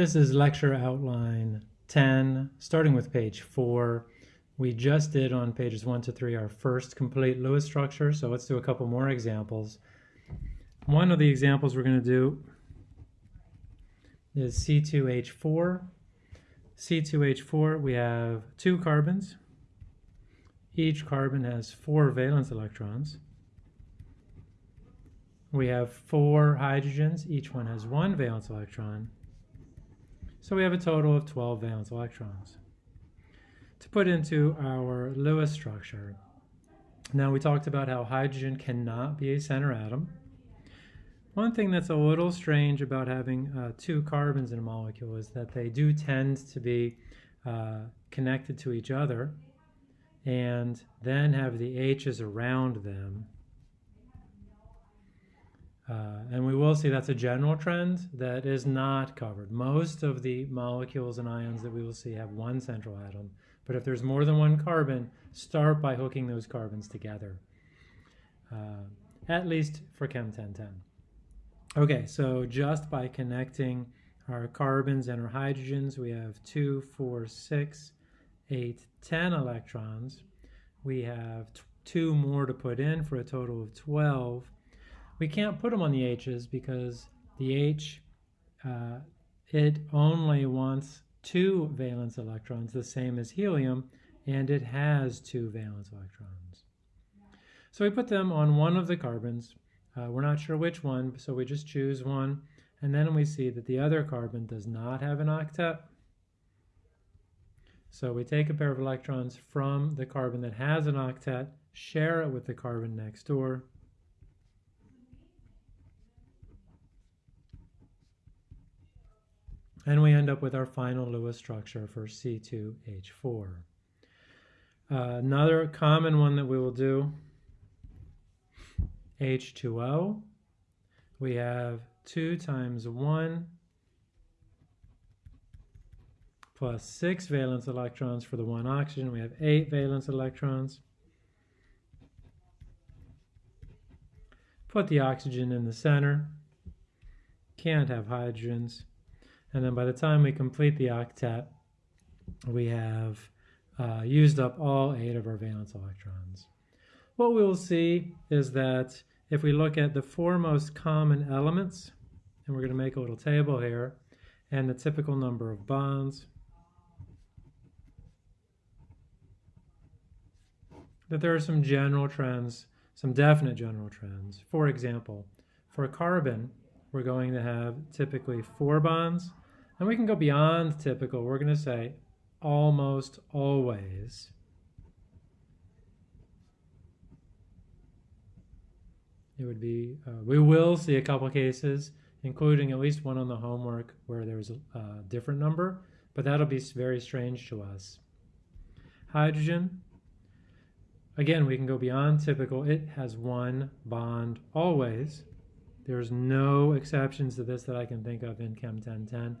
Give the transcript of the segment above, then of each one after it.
This is lecture outline 10, starting with page 4. We just did on pages 1 to 3 our first complete Lewis structure, so let's do a couple more examples. One of the examples we're going to do is C2H4. C2H4, we have two carbons. Each carbon has four valence electrons. We have four hydrogens, each one has one valence electron. So we have a total of 12 valence electrons. To put into our Lewis structure, now we talked about how hydrogen cannot be a center atom. One thing that's a little strange about having uh, two carbons in a molecule is that they do tend to be uh, connected to each other and then have the H's around them uh, and we will see that's a general trend that is not covered. Most of the molecules and ions that we will see have one central atom, but if there's more than one carbon, start by hooking those carbons together, uh, at least for Chem 1010. Okay, so just by connecting our carbons and our hydrogens, we have 2, 4, 6, 8, 10 electrons. We have two more to put in for a total of 12 we can't put them on the H's because the H, uh, it only wants two valence electrons, the same as helium, and it has two valence electrons. So we put them on one of the carbons. Uh, we're not sure which one, so we just choose one. And then we see that the other carbon does not have an octet. So we take a pair of electrons from the carbon that has an octet, share it with the carbon next door, And we end up with our final Lewis structure for C2H4. Uh, another common one that we will do, H2O. We have 2 times 1 plus 6 valence electrons for the one oxygen. We have 8 valence electrons. Put the oxygen in the center. Can't have hydrogens. And then by the time we complete the octet, we have uh, used up all eight of our valence electrons. What we will see is that if we look at the four most common elements, and we're going to make a little table here, and the typical number of bonds, that there are some general trends, some definite general trends. For example, for carbon, we're going to have typically four bonds and we can go beyond typical. We're going to say almost always. It would be, uh, we will see a couple cases, including at least one on the homework where there's a, a different number, but that'll be very strange to us. Hydrogen, again, we can go beyond typical. It has one bond always. There's no exceptions to this that I can think of in Chem 1010.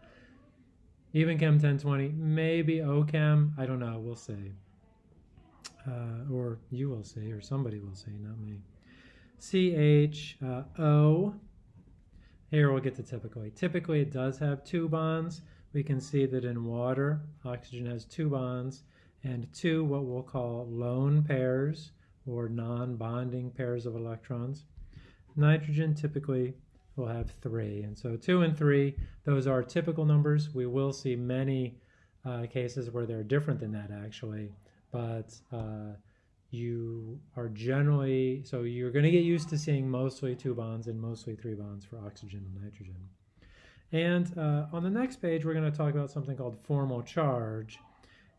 Even Chem 1020, maybe OChem, I don't know, we'll see. Uh, or you will see, or somebody will see, not me. CHO, uh, here we'll get to typically. Typically it does have two bonds. We can see that in water, oxygen has two bonds and two what we'll call lone pairs or non-bonding pairs of electrons. Nitrogen typically we'll have three. And so two and three, those are typical numbers. We will see many uh, cases where they're different than that actually, but uh, you are generally, so you're going to get used to seeing mostly two bonds and mostly three bonds for oxygen and nitrogen. And uh, on the next page, we're going to talk about something called formal charge.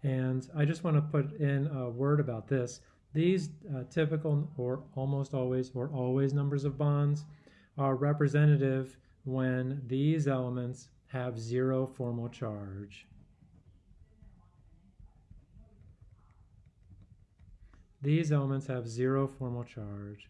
And I just want to put in a word about this. These uh, typical or almost always or always numbers of bonds are representative when these elements have zero formal charge. These elements have zero formal charge.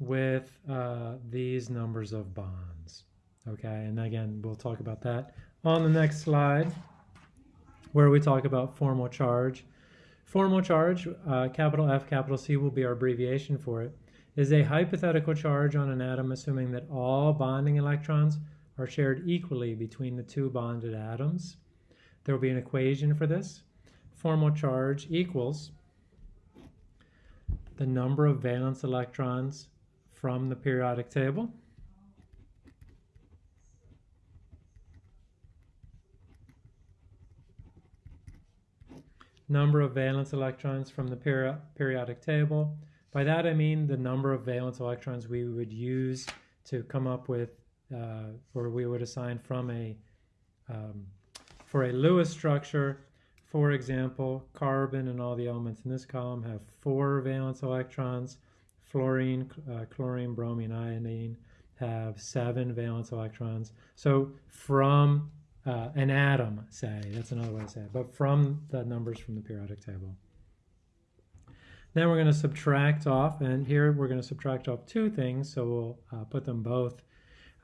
with uh, these numbers of bonds. Okay, and again, we'll talk about that on the next slide where we talk about formal charge. Formal charge, uh, capital F, capital C will be our abbreviation for it, is a hypothetical charge on an atom assuming that all bonding electrons are shared equally between the two bonded atoms. There will be an equation for this. Formal charge equals the number of valence electrons from the periodic table number of valence electrons from the peri periodic table. By that I mean the number of valence electrons we would use to come up with, uh, or we would assign from a, um, for a Lewis structure, for example, carbon and all the elements in this column have four valence electrons, fluorine, uh, chlorine, bromine, iodine have seven valence electrons. So from uh, an atom, say. That's another way to say it. But from the numbers from the periodic table. Then we're going to subtract off, and here we're going to subtract off two things, so we'll uh, put them both.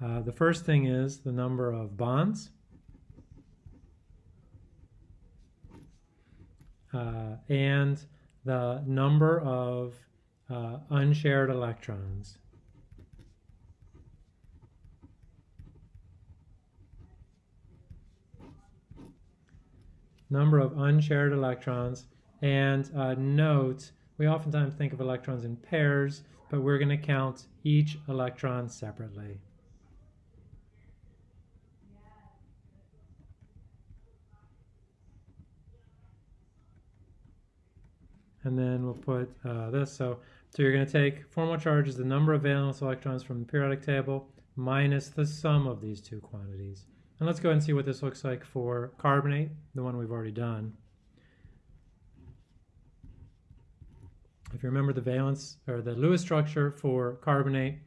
Uh, the first thing is the number of bonds. Uh, and the number of uh, unshared electrons. Number of unshared electrons. And uh, note, we oftentimes think of electrons in pairs, but we're going to count each electron separately. And then we'll put uh, this. So, so you're going to take formal charge is the number of valence electrons from the periodic table minus the sum of these two quantities. And let's go ahead and see what this looks like for carbonate, the one we've already done. If you remember the valence or the Lewis structure for carbonate,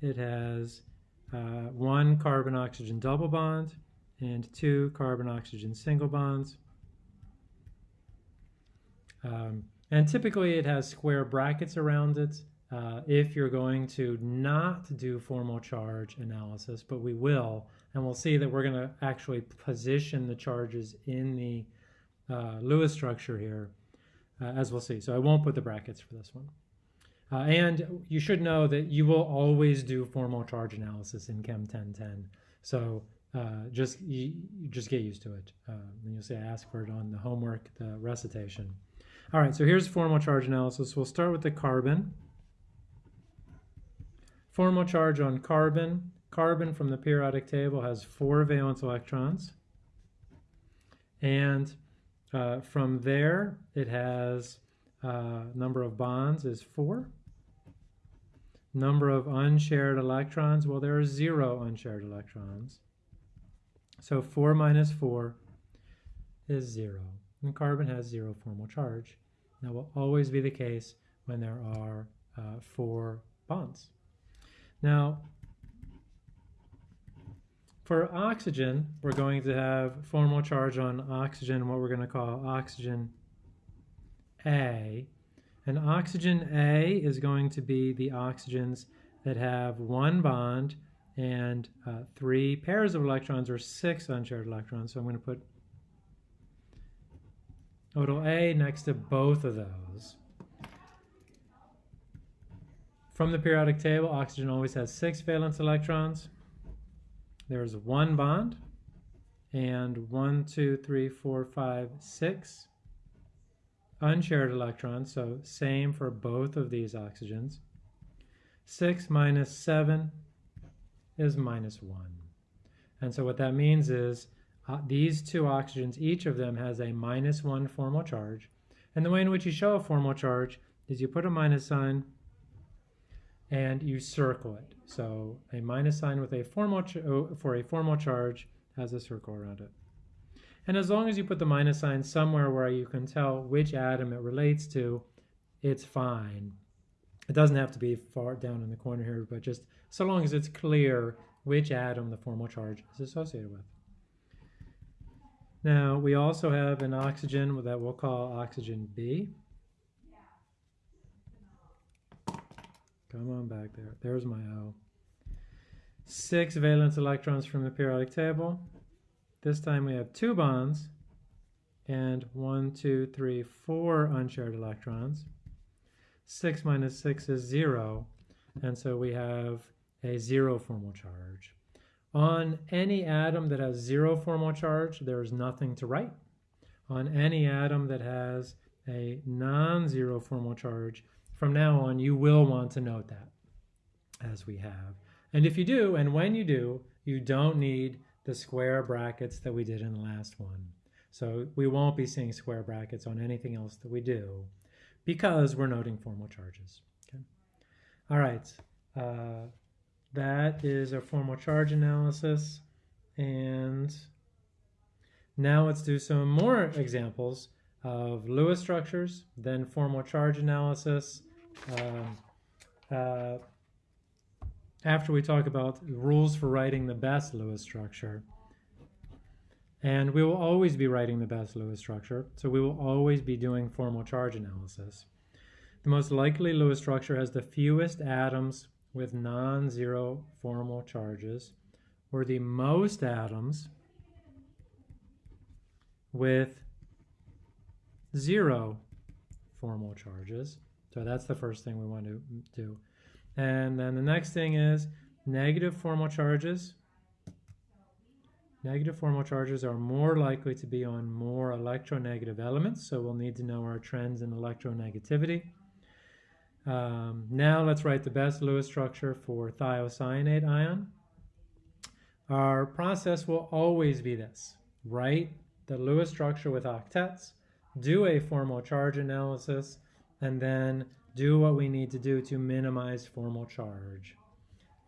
it has uh, one carbon-oxygen double bond and two carbon-oxygen single bonds. Um, and typically it has square brackets around it uh, if you're going to not do formal charge analysis, but we will, and we'll see that we're going to actually position the charges in the uh, Lewis structure here, uh, as we'll see. So I won't put the brackets for this one. Uh, and you should know that you will always do formal charge analysis in Chem 1010. So uh, just you, just get used to it. Uh, and you'll see I ask for it on the homework, the recitation. All right, so here's formal charge analysis. We'll start with the carbon. Formal charge on carbon. Carbon from the periodic table has four valence electrons. And uh, from there, it has uh, number of bonds is four. Number of unshared electrons, well, there are zero unshared electrons. So 4 minus 4 is 0. And carbon has zero formal charge. That will always be the case when there are uh, four bonds. Now, for oxygen, we're going to have formal charge on oxygen, what we're going to call oxygen A. And oxygen A is going to be the oxygens that have one bond and uh, three pairs of electrons or six unshared electrons. So I'm going to put nodal A next to both of those. From the periodic table, oxygen always has six valence electrons. There's one bond, and one, two, three, four, five, six unshared electrons, so same for both of these oxygens. 6 minus 7 is minus 1. And so what that means is uh, these two oxygens, each of them has a minus 1 formal charge. And the way in which you show a formal charge is you put a minus sign and you circle it. So a minus sign with a formal oh, for a formal charge has a circle around it. And as long as you put the minus sign somewhere where you can tell which atom it relates to, it's fine. It doesn't have to be far down in the corner here, but just so long as it's clear which atom the formal charge is associated with. Now, we also have an oxygen that we'll call oxygen B. Come on back there. There's my O. Six valence electrons from the periodic table. This time we have two bonds and one, two, three, four unshared electrons. 6 minus 6 is 0, and so we have a zero formal charge. On any atom that has zero formal charge, there's nothing to write. On any atom that has a non-zero formal charge, from now on you will want to note that, as we have. And if you do, and when you do, you don't need the square brackets that we did in the last one. So we won't be seeing square brackets on anything else that we do because we're noting formal charges. Okay. All right, uh, that is our formal charge analysis. And now let's do some more examples of Lewis structures, then formal charge analysis. Uh, uh, after we talk about rules for writing the best Lewis structure. And we will always be writing the best Lewis structure, so we will always be doing formal charge analysis. The most likely Lewis structure has the fewest atoms with non-zero formal charges, or the most atoms with zero formal charges. So that's the first thing we want to do. And then the next thing is negative formal charges Negative formal charges are more likely to be on more electronegative elements, so we'll need to know our trends in electronegativity. Um, now let's write the best Lewis structure for thiocyanate ion. Our process will always be this. Write the Lewis structure with octets, do a formal charge analysis, and then do what we need to do to minimize formal charge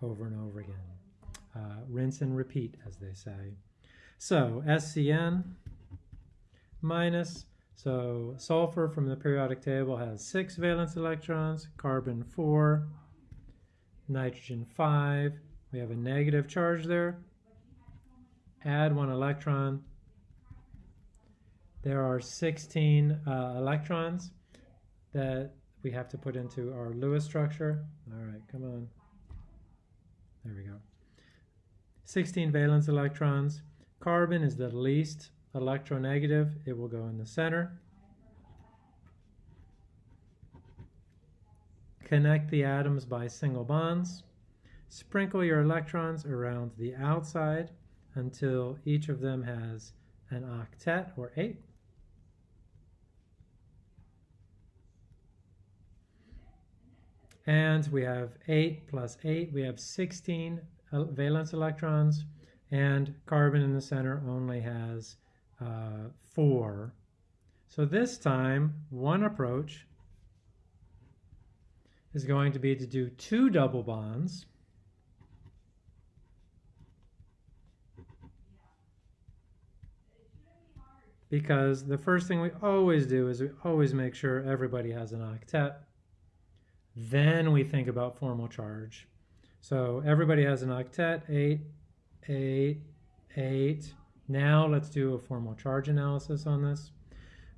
over and over again. Uh, rinse and repeat, as they say. So SCN minus, so sulfur from the periodic table has six valence electrons, carbon four, nitrogen five. We have a negative charge there. Add one electron. There are 16 uh, electrons that we have to put into our Lewis structure. All right, come on. There we go. 16 valence electrons. Carbon is the least electronegative. It will go in the center. Connect the atoms by single bonds. Sprinkle your electrons around the outside until each of them has an octet or eight. And we have 8 plus 8, we have 16 valence electrons, and carbon in the center only has uh, 4. So this time, one approach is going to be to do two double bonds. Because the first thing we always do is we always make sure everybody has an octet. Then we think about formal charge. So everybody has an octet, 8, 8, 8. Now let's do a formal charge analysis on this.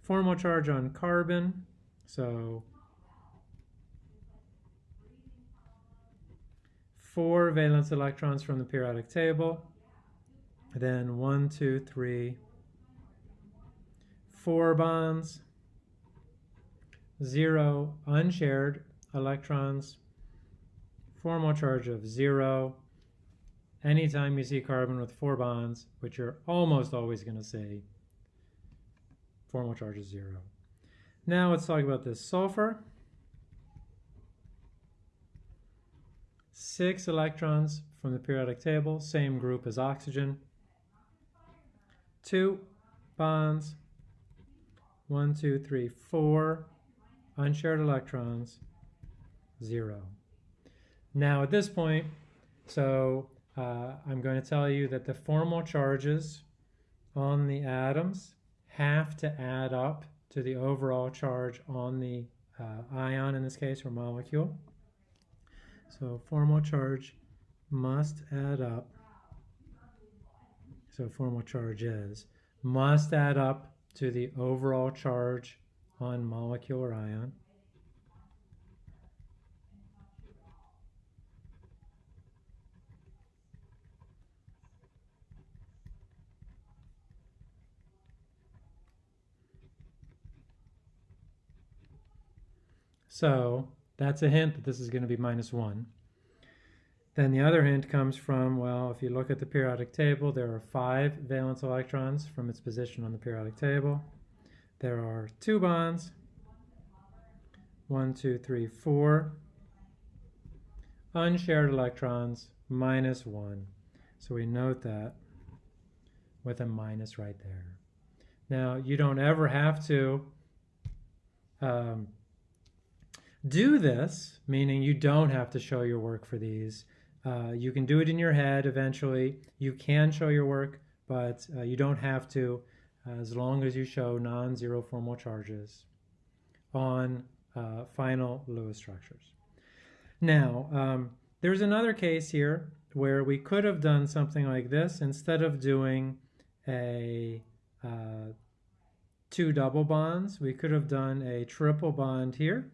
Formal charge on carbon, so four valence electrons from the periodic table, then one, two, three, four bonds, zero unshared electrons, formal charge of zero. Anytime you see carbon with four bonds, which you're almost always going to see, formal charge is zero. Now let's talk about this sulfur. Six electrons from the periodic table, same group as oxygen. Two bonds, one, two, three, four unshared electrons, zero. Now at this point, so uh, I'm going to tell you that the formal charges on the atoms have to add up to the overall charge on the uh, ion in this case or molecule. So formal charge must add up. So formal charge is must add up to the overall charge on molecule or ion. So that's a hint that this is going to be minus 1. Then the other hint comes from, well, if you look at the periodic table, there are five valence electrons from its position on the periodic table. There are two bonds, one, two, three, four, unshared electrons, minus one. So we note that with a minus right there. Now, you don't ever have to um, do this, meaning you don't have to show your work for these. Uh, you can do it in your head eventually. You can show your work, but uh, you don't have to as long as you show non-zero formal charges on uh, final Lewis structures. Now, um, there's another case here where we could have done something like this instead of doing a uh, two double bonds, we could have done a triple bond here.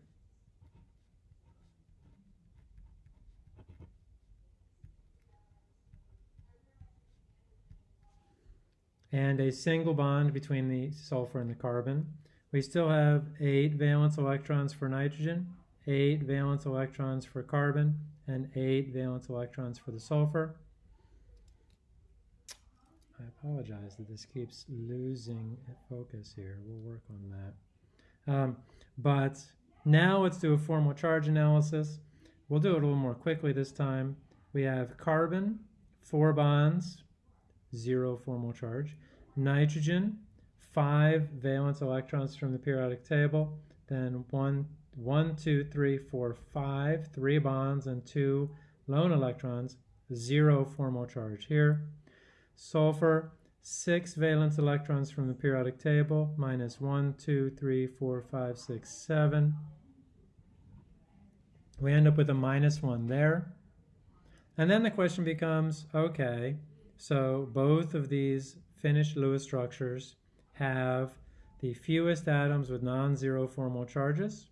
And a single bond between the sulfur and the carbon. We still have eight valence electrons for nitrogen, eight valence electrons for carbon, and eight valence electrons for the sulfur. I apologize that this keeps losing focus here. We'll work on that. Um, but now let's do a formal charge analysis. We'll do it a little more quickly this time. We have carbon, four bonds, zero formal charge. Nitrogen, five valence electrons from the periodic table. Then one, one, two, three, four, five, three bonds and two lone electrons, zero formal charge here. Sulfur, six valence electrons from the periodic table, minus one, two, three, four, five, six, seven. We end up with a minus one there. And then the question becomes, okay, so both of these finished Lewis structures have the fewest atoms with non-zero formal charges,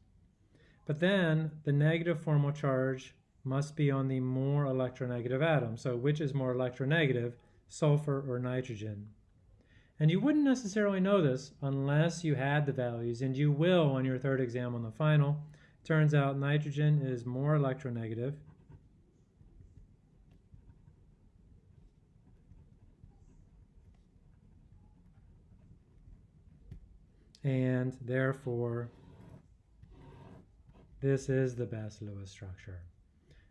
but then the negative formal charge must be on the more electronegative atom. So which is more electronegative, sulfur or nitrogen? And you wouldn't necessarily know this unless you had the values, and you will on your third exam on the final. Turns out nitrogen is more electronegative, and therefore this is the best Lewis structure.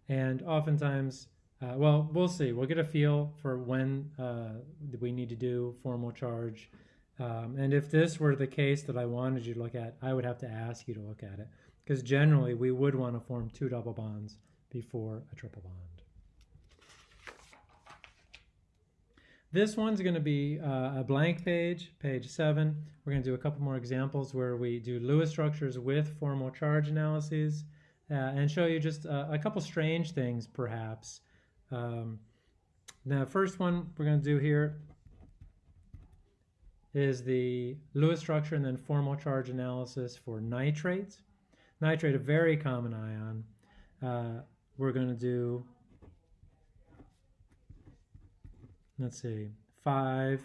And oftentimes, uh, well, we'll see. We'll get a feel for when uh, we need to do formal charge. Um, and if this were the case that I wanted you to look at, I would have to ask you to look at it. Because generally, we would want to form two double bonds before a triple bond. This one's going to be uh, a blank page, page 7. We're going to do a couple more examples where we do Lewis structures with formal charge analyses uh, and show you just a, a couple strange things, perhaps. Um, the first one we're going to do here is the Lewis structure and then formal charge analysis for nitrate. Nitrate, a very common ion. Uh, we're going to do let's see, 5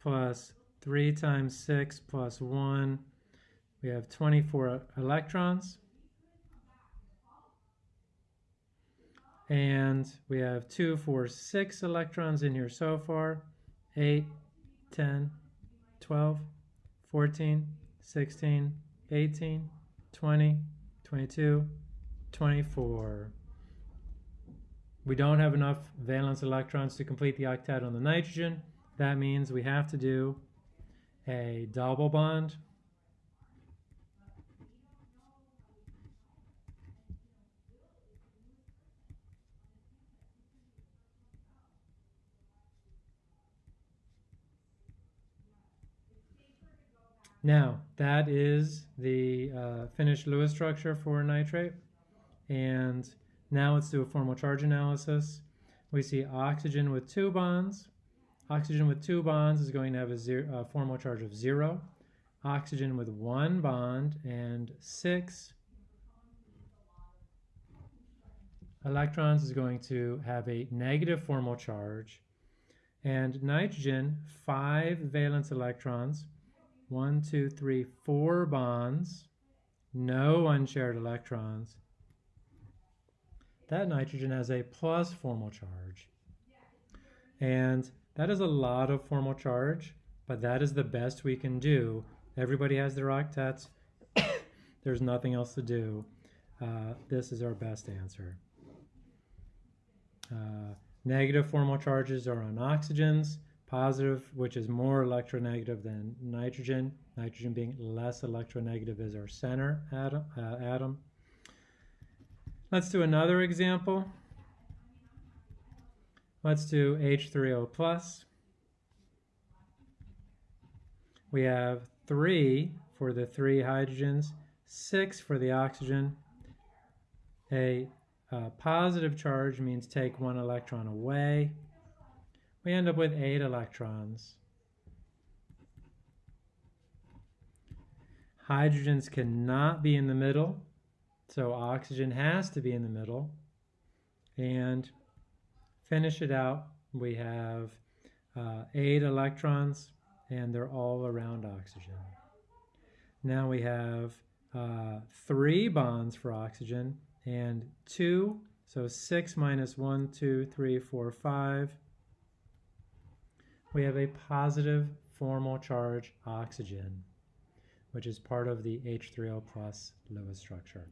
plus 3 times 6 plus 1, we have 24 electrons. And we have 2, 4, 6 electrons in here so far. 8, 10, 12, 14, 16, 18, 20, 22, 24. We don't have enough valence electrons to complete the octet on the nitrogen. That means we have to do a double bond. Now, that is the uh, finished Lewis structure for nitrate. And now let's do a formal charge analysis. We see oxygen with two bonds. Oxygen with two bonds is going to have a zero, formal charge of zero. Oxygen with one bond and six electrons is going to have a negative formal charge. And nitrogen, five valence electrons, one, two, three, four bonds, no unshared electrons, that nitrogen has a plus formal charge. And that is a lot of formal charge, but that is the best we can do. Everybody has their octets. There's nothing else to do. Uh, this is our best answer. Uh, negative formal charges are on oxygens. Positive, which is more electronegative than nitrogen. Nitrogen being less electronegative is our center atom. Uh, atom. Let's do another example. Let's do H3O plus. We have three for the three hydrogens, six for the oxygen. A, a positive charge means take one electron away. We end up with eight electrons. Hydrogens cannot be in the middle so oxygen has to be in the middle. And finish it out, we have uh, eight electrons and they're all around oxygen. Now we have uh, three bonds for oxygen and two, so six minus one, two, three, four, five. We have a positive formal charge oxygen, which is part of the H3O plus Lewis structure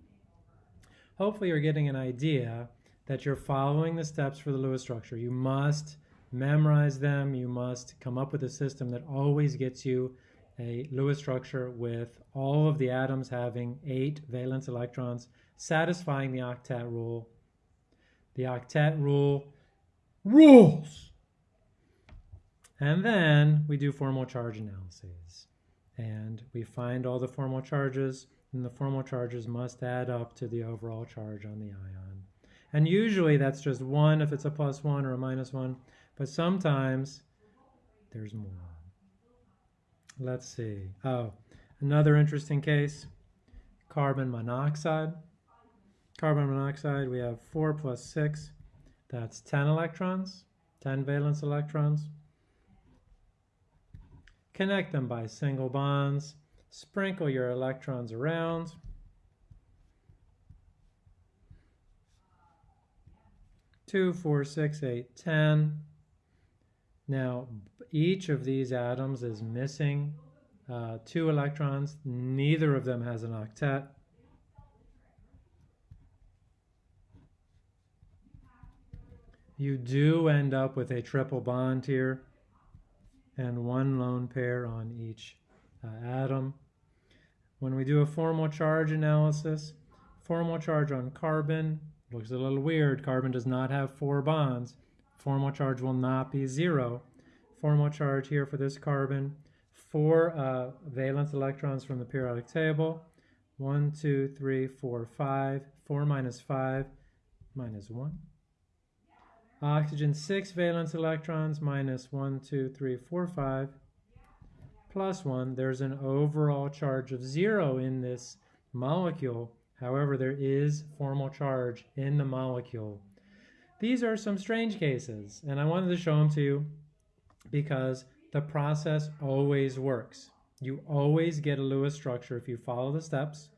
hopefully you're getting an idea that you're following the steps for the Lewis structure. You must memorize them. You must come up with a system that always gets you a Lewis structure with all of the atoms having eight valence electrons, satisfying the octet rule. The octet rule rules. And then we do formal charge analyses. And we find all the formal charges and the formal charges must add up to the overall charge on the ion. And usually that's just one if it's a plus one or a minus one, but sometimes there's more. Let's see. Oh, another interesting case, carbon monoxide. Carbon monoxide, we have four plus six, that's 10 electrons, 10 valence electrons. Connect them by single bonds Sprinkle your electrons around. Two, four, six, eight, ten. Now, each of these atoms is missing uh, two electrons. Neither of them has an octet. You do end up with a triple bond here and one lone pair on each atom. When we do a formal charge analysis, formal charge on carbon looks a little weird. Carbon does not have four bonds. Formal charge will not be zero. Formal charge here for this carbon, four uh, valence electrons from the periodic table. One, two, three, four, five. Four minus five, minus one. Oxygen, six valence electrons, minus one, two, three, four, five plus 1, there's an overall charge of 0 in this molecule. However, there is formal charge in the molecule. These are some strange cases, and I wanted to show them to you because the process always works. You always get a Lewis structure if you follow the steps.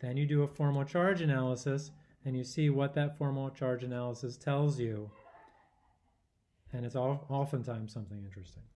Then you do a formal charge analysis, and you see what that formal charge analysis tells you. And it's oftentimes something interesting.